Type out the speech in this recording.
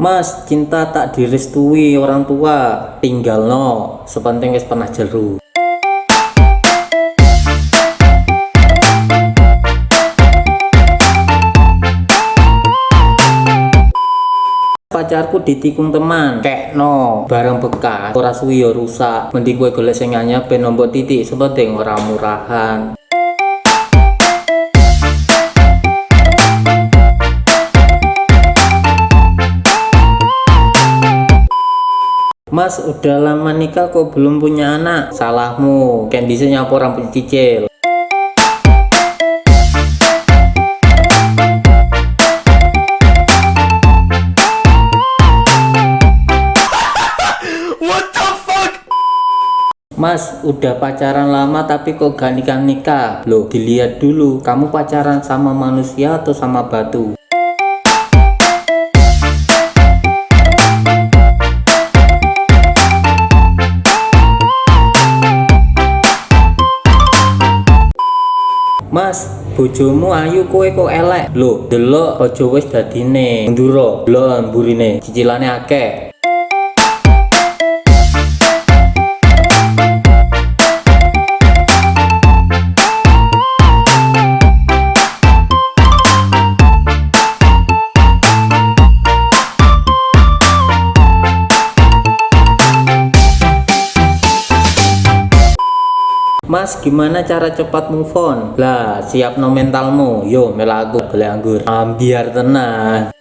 Mas, cinta tak direstui orang tua, tinggal no, sepenting wis pernah jeru. pacarku ditikung teman kek no barang bekas ora suwi ya rusak. Mending gue golek sing anyar ben nombok titik sepenting ora murahan Mas udah lama nikah kok belum punya anak. Salahmu. Kendisi nyapu rambut cicil. Mas, udah pacaran lama tapi kok gak nikah-nikah? Loh, dilihat dulu, kamu pacaran sama manusia atau sama batu? Mas, bojomu ayu kowe kok elek. Loh, delok aja wis dadine. Nduro, delok mburine, cicilane akeh. Mas gimana cara cepat move on? Lah siap no mentalmu. Yo melaku beli anggur. Ambiar tenang